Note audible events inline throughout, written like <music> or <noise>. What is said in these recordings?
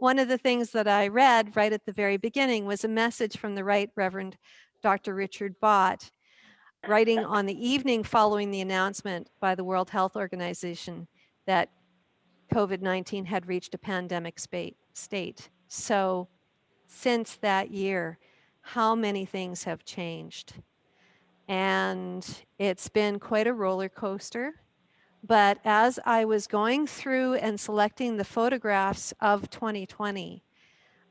one of the things that I read right at the very beginning was a message from the Right Reverend Dr. Richard Bott, writing on the evening following the announcement by the World Health Organization that COVID-19 had reached a pandemic state. So since that year, how many things have changed? And it's been quite a roller coaster. But as I was going through and selecting the photographs of 2020,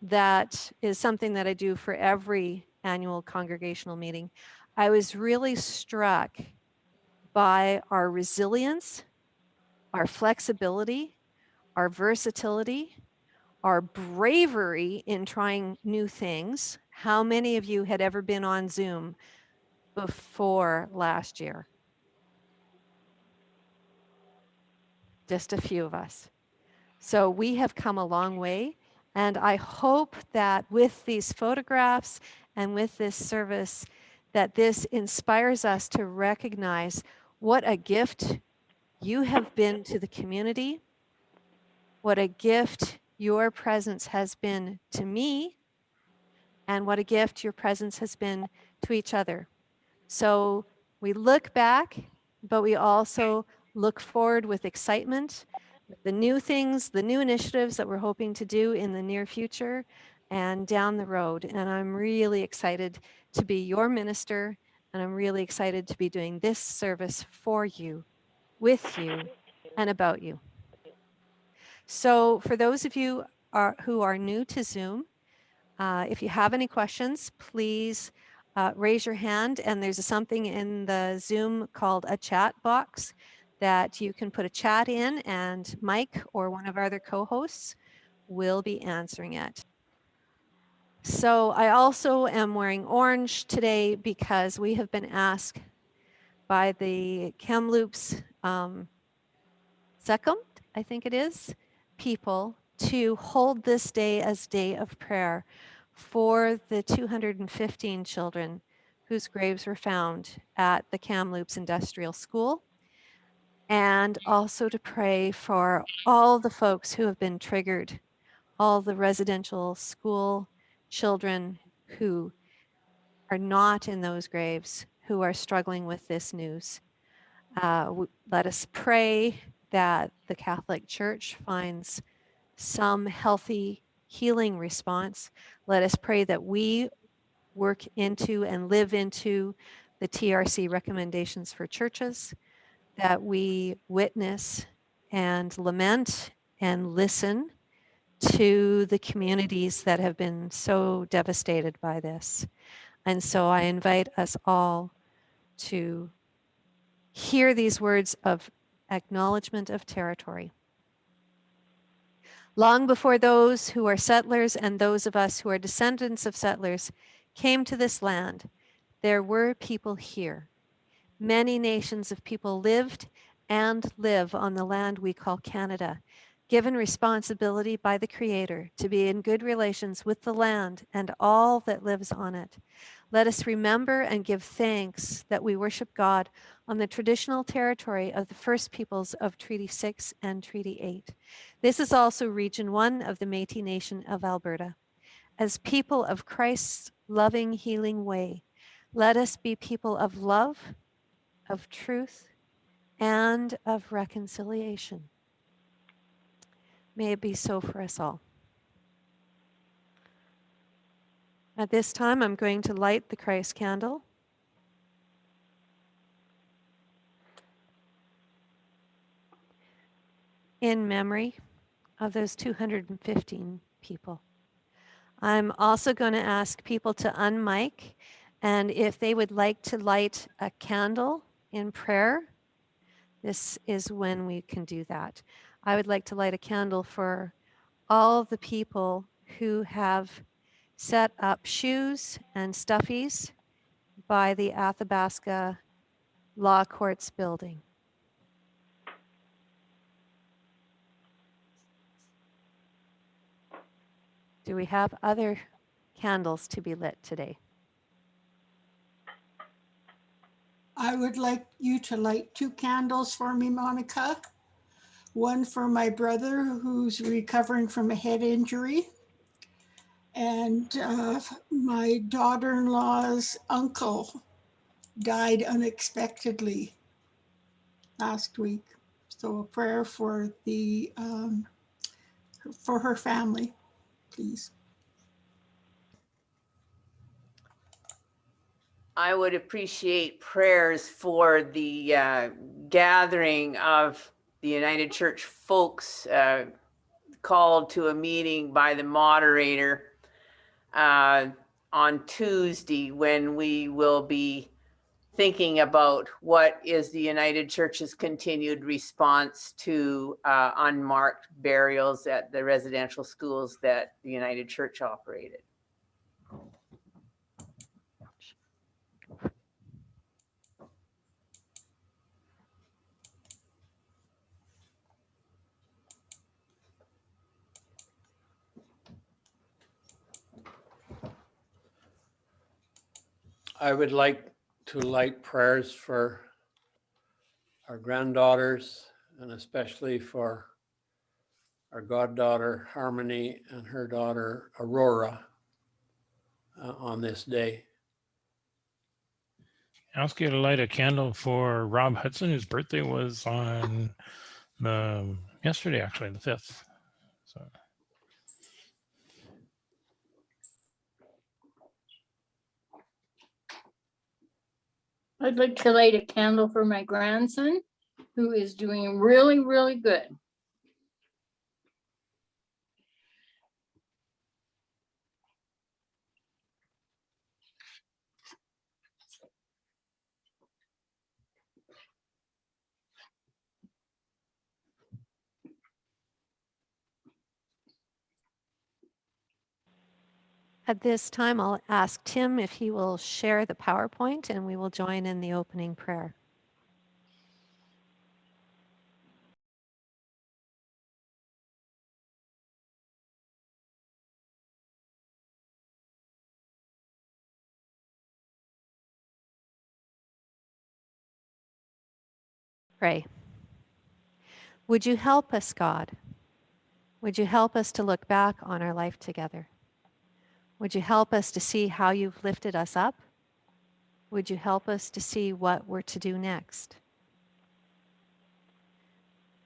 that is something that I do for every annual congregational meeting. I was really struck by our resilience, our flexibility, our versatility, our bravery in trying new things. How many of you had ever been on Zoom before last year? Just a few of us. So we have come a long way. And I hope that with these photographs and with this service, that this inspires us to recognize what a gift you have been to the community, what a gift your presence has been to me, and what a gift your presence has been to each other. So we look back, but we also look forward with excitement, the new things, the new initiatives that we're hoping to do in the near future and down the road. And I'm really excited to be your minister and I'm really excited to be doing this service for you, with you, and about you. So for those of you are, who are new to Zoom, uh, if you have any questions, please uh, raise your hand and there's something in the Zoom called a chat box that you can put a chat in and Mike or one of our other co-hosts will be answering it. So I also am wearing orange today because we have been asked by the Kamloops um, Second, I think it is, people to hold this day as day of prayer for the 215 children whose graves were found at the Kamloops Industrial School and also to pray for all the folks who have been triggered, all the residential school children who are not in those graves, who are struggling with this news. Uh, let us pray that the Catholic Church finds some healthy healing response. Let us pray that we work into and live into the TRC recommendations for churches that we witness and lament and listen to the communities that have been so devastated by this. And so I invite us all to hear these words of acknowledgement of territory. Long before those who are settlers and those of us who are descendants of settlers came to this land, there were people here Many nations of people lived and live on the land we call Canada, given responsibility by the Creator to be in good relations with the land and all that lives on it. Let us remember and give thanks that we worship God on the traditional territory of the First Peoples of Treaty 6 and Treaty 8. This is also Region 1 of the Métis Nation of Alberta. As people of Christ's loving, healing way, let us be people of love, of truth and of reconciliation. May it be so for us all. At this time, I'm going to light the Christ candle. in memory of those 215 people. I'm also going to ask people to unmic and if they would like to light a candle in prayer, this is when we can do that. I would like to light a candle for all the people who have set up shoes and stuffies by the Athabasca Law Courts building. Do we have other candles to be lit today? I would like you to light two candles for me, Monica. one for my brother who's recovering from a head injury, and uh, my daughter-in-law's uncle died unexpectedly last week. So a prayer for the um, for her family, please. I would appreciate prayers for the uh, gathering of the United Church folks uh, called to a meeting by the moderator uh, on Tuesday when we will be thinking about what is the United Church's continued response to uh, unmarked burials at the residential schools that the United Church operated. I would like to light prayers for our granddaughters and especially for our goddaughter Harmony and her daughter Aurora uh, on this day. Ask you to light a candle for Rob Hudson, whose birthday was on yesterday, actually, the 5th. I'd like to light a candle for my grandson, who is doing really, really good. At this time, I'll ask Tim if he will share the PowerPoint and we will join in the opening prayer. Pray. Would you help us, God? Would you help us to look back on our life together? Would you help us to see how you've lifted us up? Would you help us to see what we're to do next?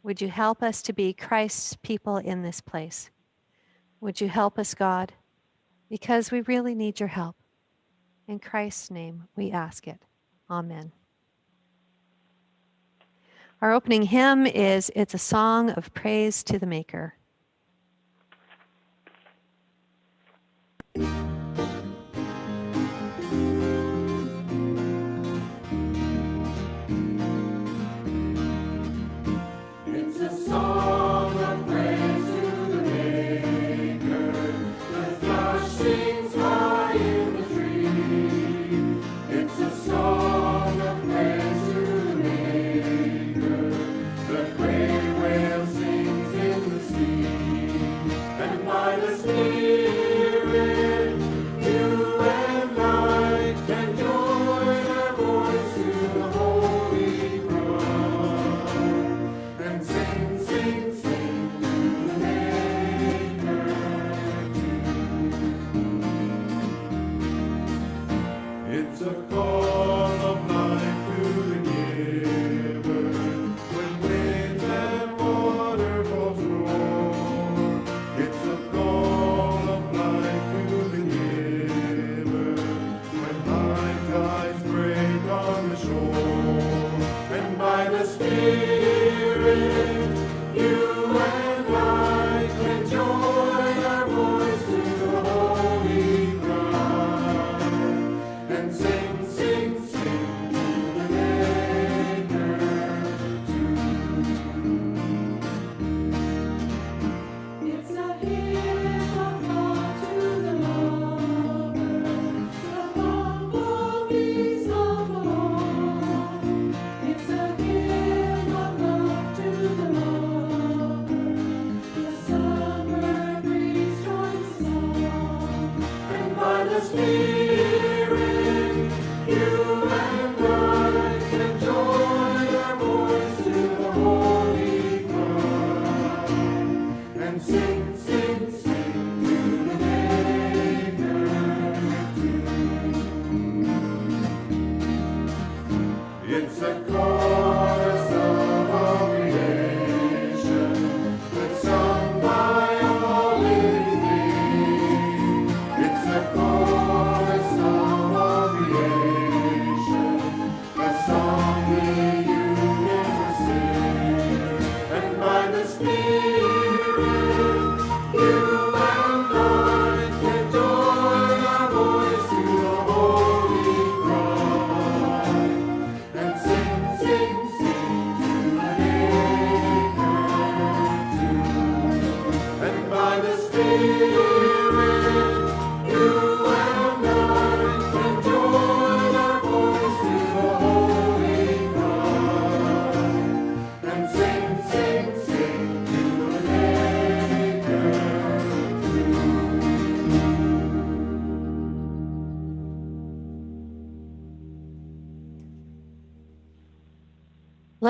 Would you help us to be Christ's people in this place? Would you help us, God? Because we really need your help. In Christ's name, we ask it. Amen. Our opening hymn is It's a Song of Praise to the Maker.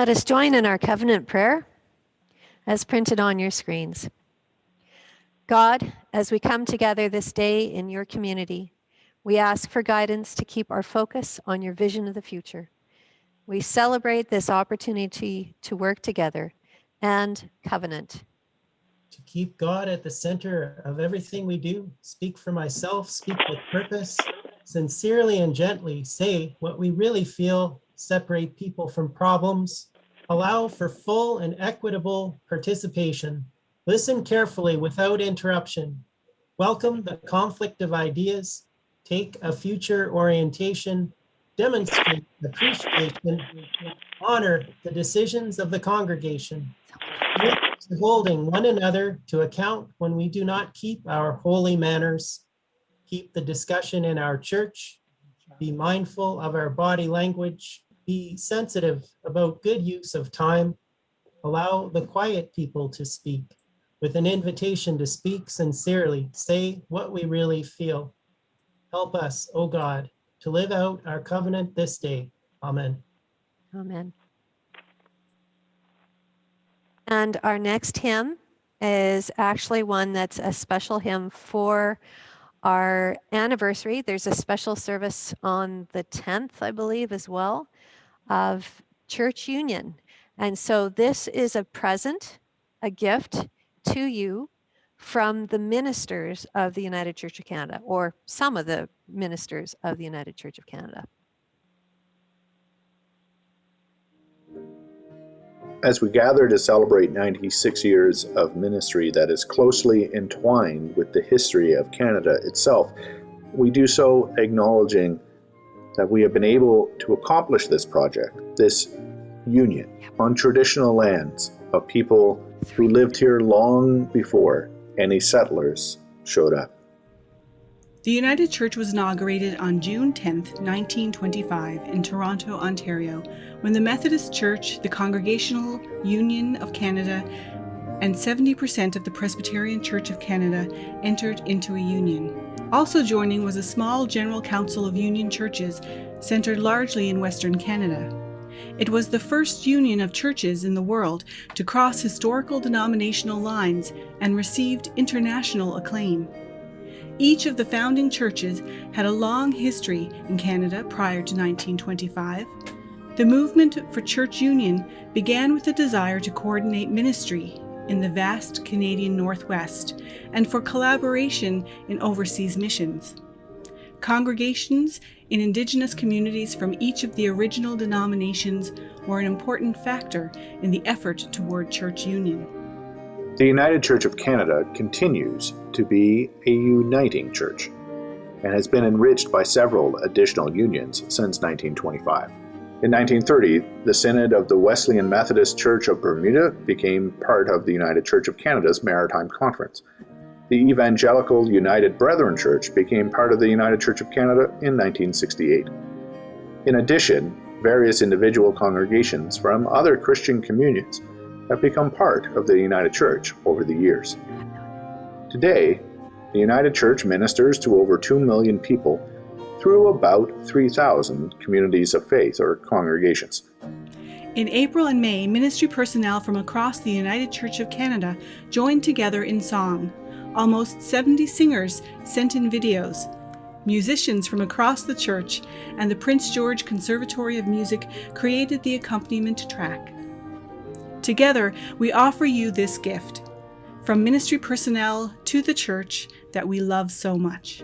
Let us join in our covenant prayer as printed on your screens. God, as we come together this day in your community, we ask for guidance to keep our focus on your vision of the future. We celebrate this opportunity to work together and covenant. to keep God at the center of everything we do, speak for myself, speak with purpose, sincerely and gently say what we really feel, separate people from problems, allow for full and equitable participation, listen carefully without interruption, welcome the conflict of ideas, take a future orientation, demonstrate appreciation, honor the decisions of the congregation, holding one another to account when we do not keep our holy manners, keep the discussion in our church, be mindful of our body language, be sensitive about good use of time, allow the quiet people to speak with an invitation to speak sincerely, say what we really feel. Help us, O God, to live out our covenant this day. Amen. Amen. And our next hymn is actually one that's a special hymn for our anniversary. There's a special service on the 10th, I believe, as well, of Church Union. And so this is a present, a gift to you from the ministers of the United Church of Canada, or some of the ministers of the United Church of Canada. As we gather to celebrate 96 years of ministry that is closely entwined with the history of Canada itself, we do so acknowledging that we have been able to accomplish this project, this union, on traditional lands of people who lived here long before any settlers showed up. The United Church was inaugurated on June 10, 1925, in Toronto, Ontario, when the Methodist Church, the Congregational Union of Canada, and 70% of the Presbyterian Church of Canada entered into a union. Also joining was a small General Council of Union churches centered largely in Western Canada. It was the first union of churches in the world to cross historical denominational lines and received international acclaim. Each of the founding churches had a long history in Canada prior to 1925. The movement for church union began with a desire to coordinate ministry in the vast Canadian Northwest and for collaboration in overseas missions. Congregations in Indigenous communities from each of the original denominations were an important factor in the effort toward church union. The United Church of Canada continues to be a uniting church and has been enriched by several additional unions since 1925. In 1930, the Synod of the Wesleyan Methodist Church of Bermuda became part of the United Church of Canada's Maritime Conference. The Evangelical United Brethren Church became part of the United Church of Canada in 1968. In addition, various individual congregations from other Christian communions have become part of the United Church over the years. Today, the United Church ministers to over 2 million people through about 3,000 communities of faith or congregations. In April and May, ministry personnel from across the United Church of Canada joined together in song. Almost 70 singers sent in videos. Musicians from across the church and the Prince George Conservatory of Music created the accompaniment track. Together, we offer you this gift from ministry personnel to the church that we love so much.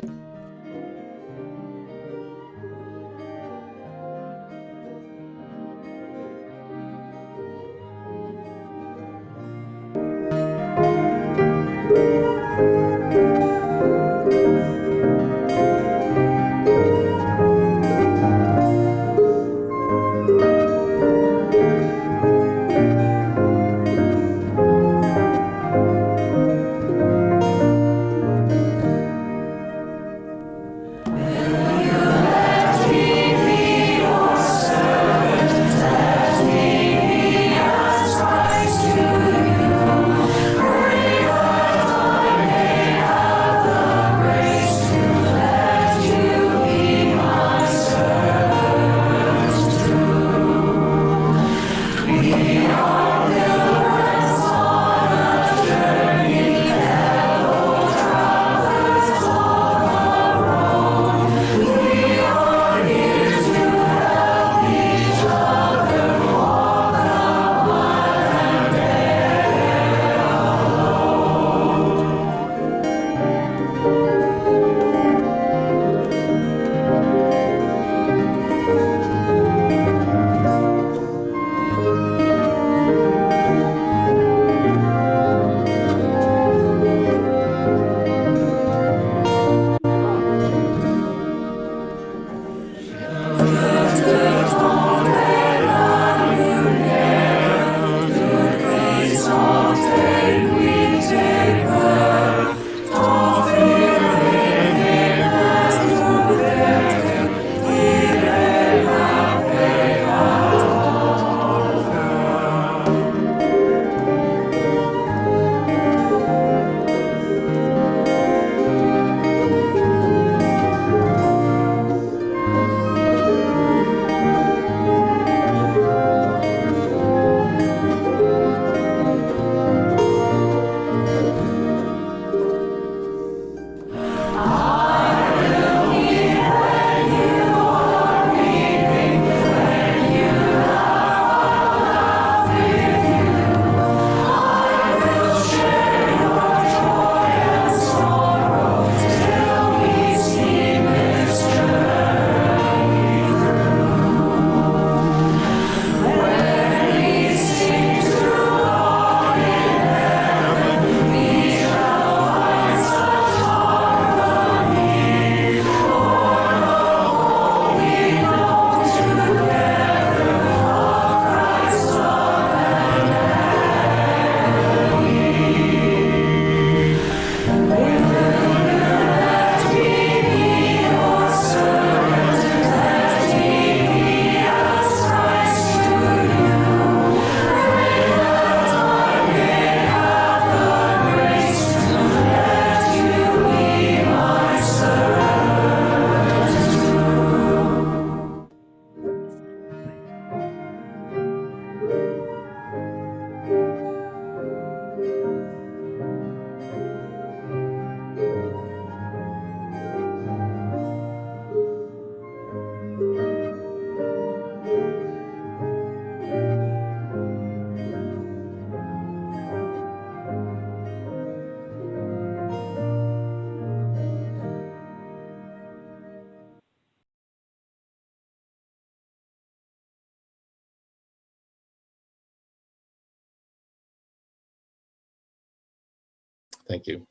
Thank you.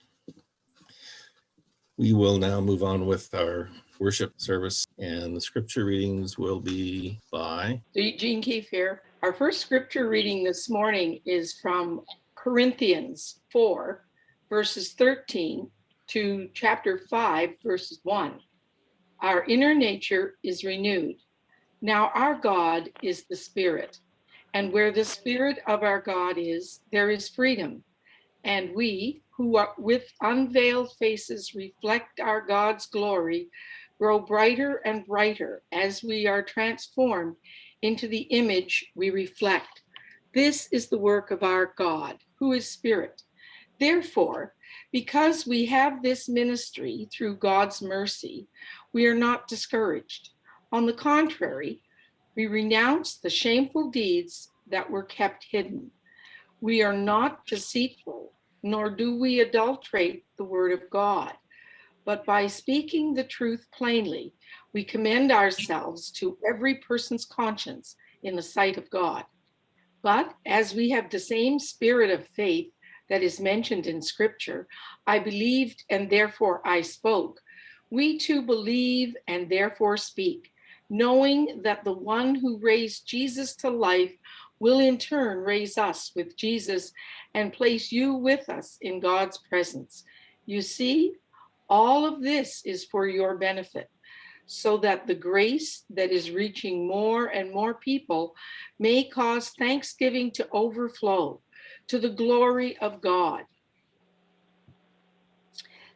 We will now move on with our worship service and the scripture readings will be by, Jean Keefe here. Our first scripture reading this morning is from Corinthians 4, verses 13 to chapter 5, verses 1. Our inner nature is renewed. Now our God is the Spirit, and where the Spirit of our God is, there is freedom. And we, who are with unveiled faces reflect our God's glory, grow brighter and brighter as we are transformed into the image we reflect. This is the work of our God, who is Spirit. Therefore, because we have this ministry through God's mercy, we are not discouraged. On the contrary, we renounce the shameful deeds that were kept hidden. We are not deceitful, nor do we adulterate the word of God. But by speaking the truth plainly, we commend ourselves to every person's conscience in the sight of God. But as we have the same spirit of faith that is mentioned in scripture, I believed and therefore I spoke. We too believe and therefore speak, knowing that the one who raised Jesus to life will in turn raise us with Jesus and place you with us in God's presence. You see, all of this is for your benefit, so that the grace that is reaching more and more people may cause thanksgiving to overflow to the glory of God.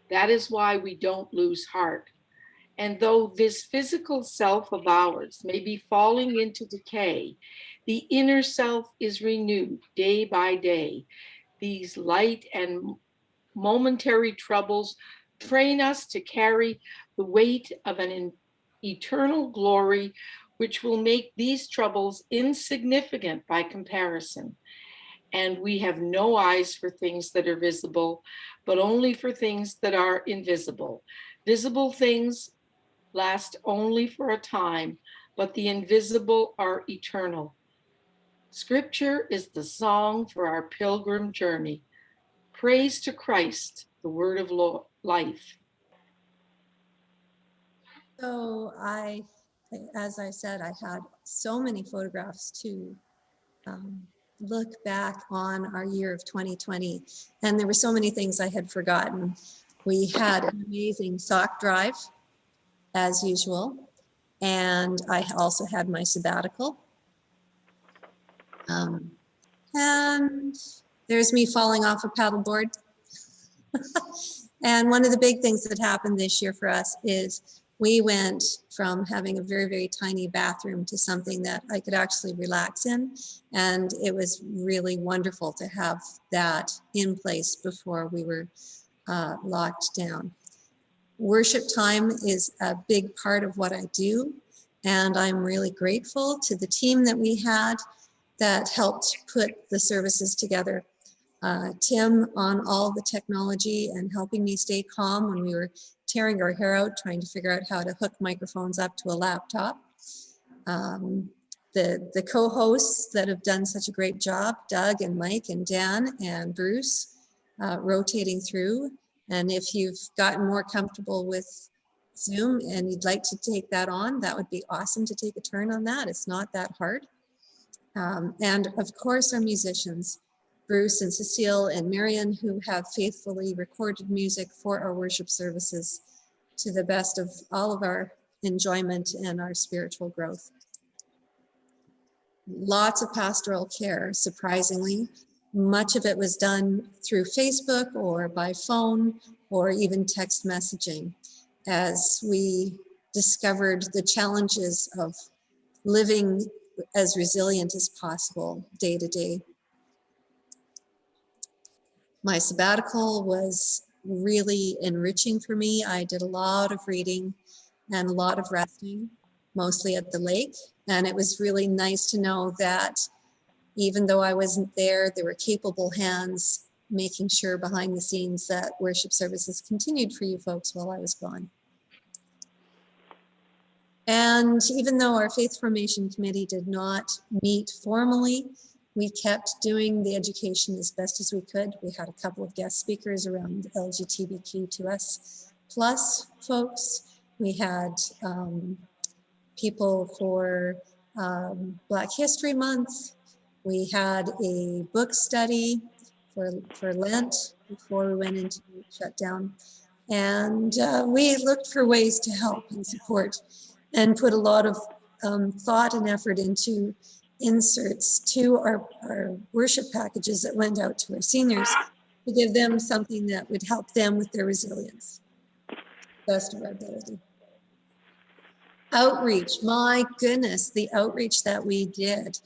That is why we don't lose heart. And though this physical self of ours may be falling into decay, the inner self is renewed day by day. These light and momentary troubles train us to carry the weight of an eternal glory, which will make these troubles insignificant by comparison. And we have no eyes for things that are visible, but only for things that are invisible. Visible things last only for a time, but the invisible are eternal. Scripture is the song for our pilgrim journey. Praise to Christ, the word of life. So I, as I said, I had so many photographs to um, look back on our year of 2020, and there were so many things I had forgotten. We had an amazing sock drive, as usual, and I also had my sabbatical. Um, and there's me falling off a paddleboard. <laughs> and one of the big things that happened this year for us is we went from having a very, very tiny bathroom to something that I could actually relax in. And it was really wonderful to have that in place before we were uh, locked down. Worship time is a big part of what I do. And I'm really grateful to the team that we had that helped put the services together. Uh, Tim on all the technology and helping me stay calm when we were tearing our hair out trying to figure out how to hook microphones up to a laptop. Um, the, the co-hosts that have done such a great job, Doug and Mike and Dan and Bruce, uh, rotating through. And if you've gotten more comfortable with Zoom and you'd like to take that on, that would be awesome to take a turn on that. It's not that hard. Um, and of course, our musicians, Bruce and Cecile and Marion, who have faithfully recorded music for our worship services to the best of all of our enjoyment and our spiritual growth. Lots of pastoral care, surprisingly. Much of it was done through Facebook or by phone or even text messaging as we discovered the challenges of living as resilient as possible day to day. My sabbatical was really enriching for me. I did a lot of reading and a lot of resting, mostly at the lake. And it was really nice to know that even though I wasn't there, there were capable hands making sure behind the scenes that worship services continued for you folks while I was gone. And even though our Faith Formation Committee did not meet formally, we kept doing the education as best as we could. We had a couple of guest speakers around LGBTQ2S plus folks. We had um, people for um, Black History Month. We had a book study for, for Lent before we went into shutdown. And uh, we looked for ways to help and support and put a lot of um, thought and effort into inserts to our, our worship packages that went out to our seniors to give them something that would help them with their resilience. Best of our ability. Outreach, my goodness, the outreach that we did.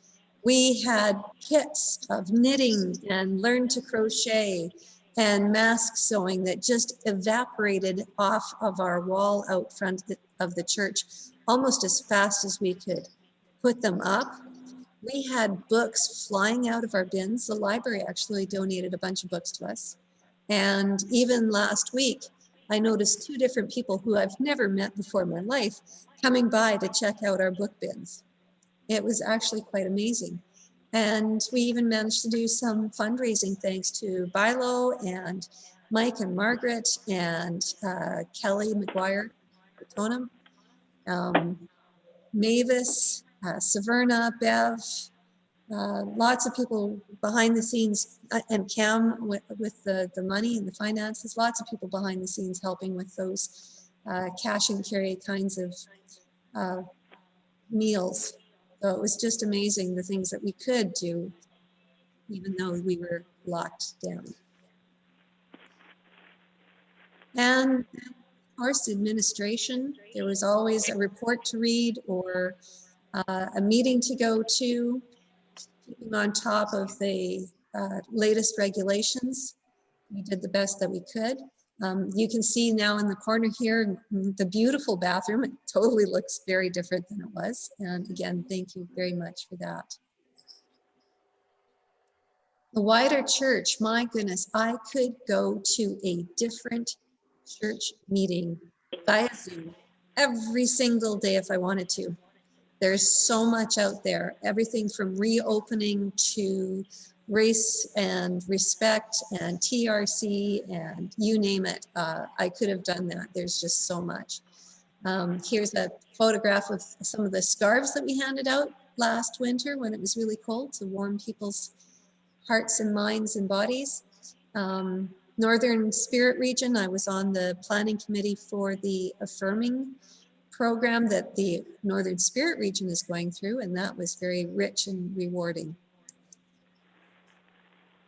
We had kits of knitting and learn to crochet and mask sewing that just evaporated off of our wall out front of the church almost as fast as we could put them up. We had books flying out of our bins. The library actually donated a bunch of books to us. And even last week, I noticed two different people who I've never met before in my life coming by to check out our book bins. It was actually quite amazing. And we even managed to do some fundraising thanks to Bilo and Mike and Margaret and uh, Kelly McGuire, um, Mavis, uh, Severna, Bev, uh, lots of people behind the scenes, uh, and Cam with, the, the money and the finances, lots of people behind the scenes helping with those uh, cash and carry kinds of uh, meals. So it was just amazing the things that we could do, even though we were locked down. And course, administration, there was always a report to read or uh, a meeting to go to, keeping on top of the uh, latest regulations. We did the best that we could. Um, you can see now in the corner here, the beautiful bathroom. It totally looks very different than it was. And again, thank you very much for that. The wider church, my goodness, I could go to a different church meeting via Zoom every single day if I wanted to. There's so much out there, everything from reopening to race and respect and TRC and you name it. Uh, I could have done that. There's just so much. Um, here's a photograph of some of the scarves that we handed out last winter when it was really cold to warm people's hearts and minds and bodies. Um, Northern Spirit Region, I was on the planning committee for the affirming program that the Northern Spirit Region is going through, and that was very rich and rewarding.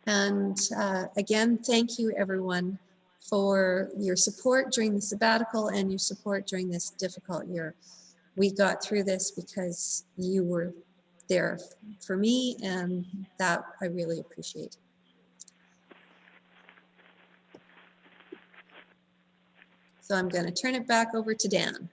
And uh, again, thank you everyone for your support during the sabbatical and your support during this difficult year. We got through this because you were there for me and that I really appreciate. So I'm going to turn it back over to Dan.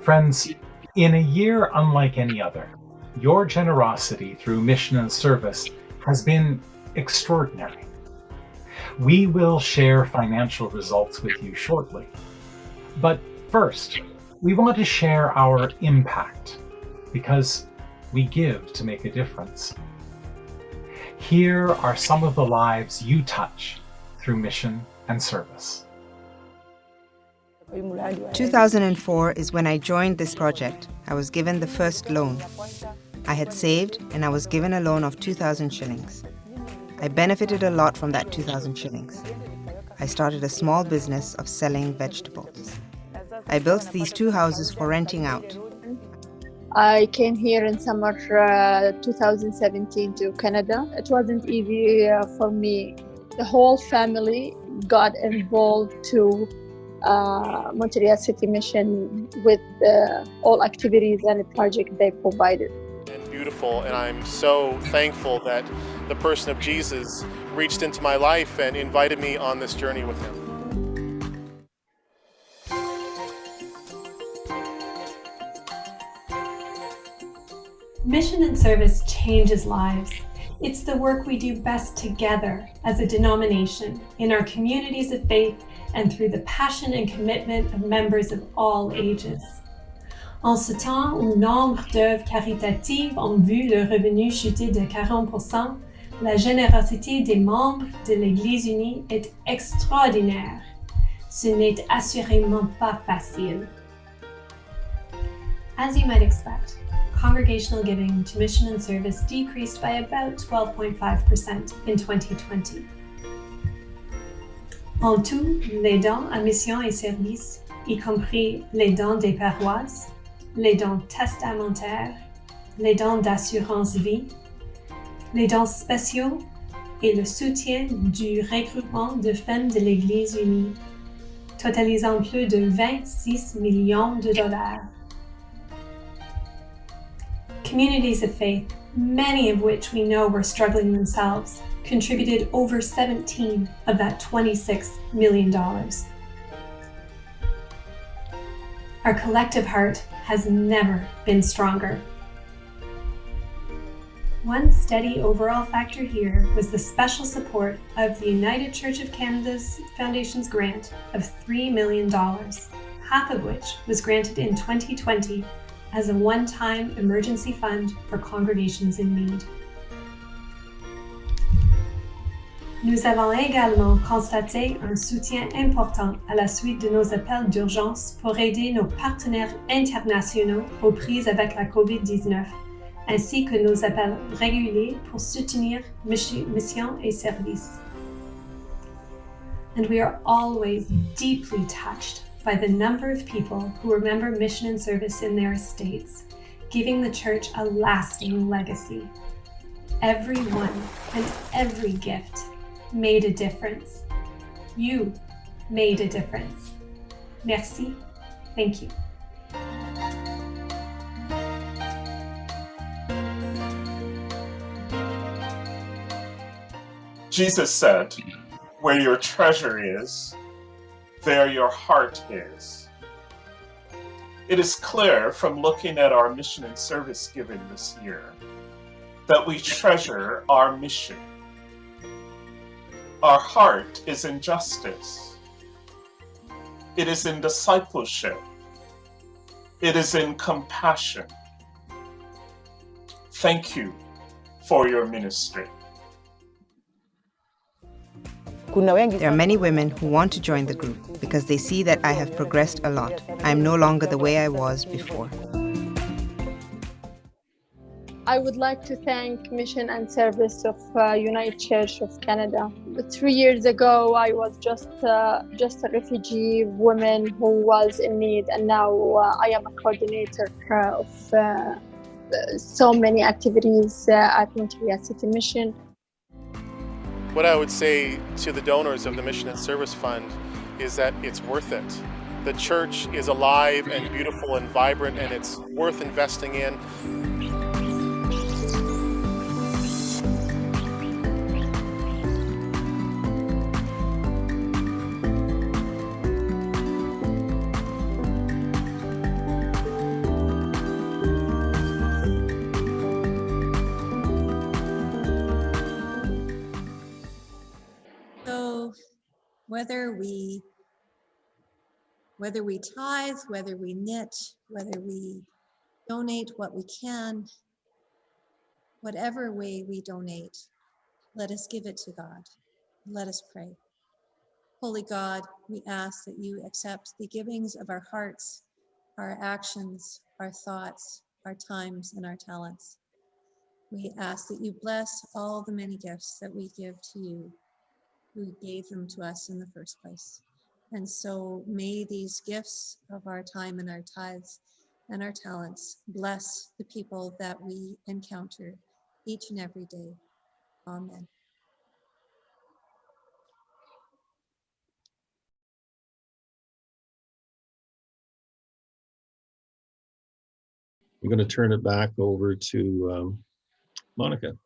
Friends, in a year unlike any other, your generosity through mission and service has been extraordinary. We will share financial results with you shortly. But first, we want to share our impact because we give to make a difference. Here are some of the lives you touch through mission and service. 2004 is when I joined this project. I was given the first loan. I had saved and I was given a loan of 2,000 shillings. I benefited a lot from that 2,000 shillings. I started a small business of selling vegetables. I built these two houses for renting out. I came here in summer uh, 2017 to Canada. It wasn't easy uh, for me. The whole family got involved to uh, Montreal City Mission with uh, all activities and the project they provided. And beautiful, and I'm so thankful that the person of Jesus reached into my life and invited me on this journey with him. Mission and service changes lives. It's the work we do best together as a denomination, in our communities of faith, and through the passion and commitment of members of all ages. En ce temps où nombre d'œuvres caritatives ont vu le revenu chuter de 40%, la générosité des membres de l'Église unie est extraordinaire. Ce n'est assurément pas facile. As you might expect, congregational giving to mission and service decreased by about 12.5% in 2020. En tout, les dons à mission et service, y compris les dons des paroisses, les dons testamentaires, les dons d'assurance vie, les dons spéciaux et le soutien du regroupement de femmes de l'Église unie, totalisant plus de 26 millions de dollars. Communities of faith, many of which we know were struggling themselves, contributed over 17 of that $26 million. Our collective heart has never been stronger. One steady overall factor here was the special support of the United Church of Canada's Foundation's grant of $3 million, half of which was granted in 2020 as a one-time emergency fund for congregations in need. Nous avons également constaté un soutien important à la suite de nos appels d'urgence pour aider nos partenaires internationaux aux prises avec la COVID-19, ainsi que nos appels réguliers pour soutenir missions et services. And we are always deeply touched by the number of people who remember mission and service in their estates, giving the church a lasting legacy. Everyone and every gift made a difference. You made a difference. Merci. Thank you. Jesus said, Where your treasure is, there your heart is. It is clear from looking at our mission and service given this year that we treasure our mission. Our heart is in justice. It is in discipleship. It is in compassion. Thank you for your ministry. There are many women who want to join the group because they see that I have progressed a lot. I am no longer the way I was before. I would like to thank Mission and Service of uh, United Church of Canada. Three years ago, I was just uh, just a refugee woman who was in need, and now uh, I am a coordinator uh, of uh, so many activities uh, at Montreal City Mission. What I would say to the donors of the Mission and Service Fund is that it's worth it. The church is alive and beautiful and vibrant, and it's worth investing in. Whether we whether we tithe, whether we knit, whether we donate what we can, whatever way we donate, let us give it to God. Let us pray. Holy God, we ask that you accept the givings of our hearts, our actions, our thoughts, our times, and our talents. We ask that you bless all the many gifts that we give to you, who gave them to us in the first place. And so may these gifts of our time and our tithes and our talents bless the people that we encounter each and every day. Amen. I'm going to turn it back over to um, Monica.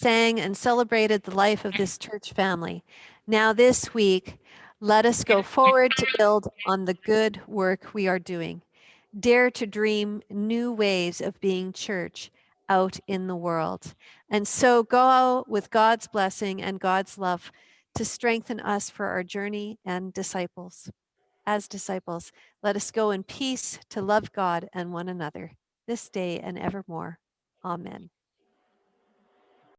Sang and celebrated the life of this church family. Now, this week, let us go forward to build on the good work we are doing. Dare to dream new ways of being church out in the world. And so go with God's blessing and God's love to strengthen us for our journey and disciples. As disciples, let us go in peace to love God and one another this day and evermore. Amen.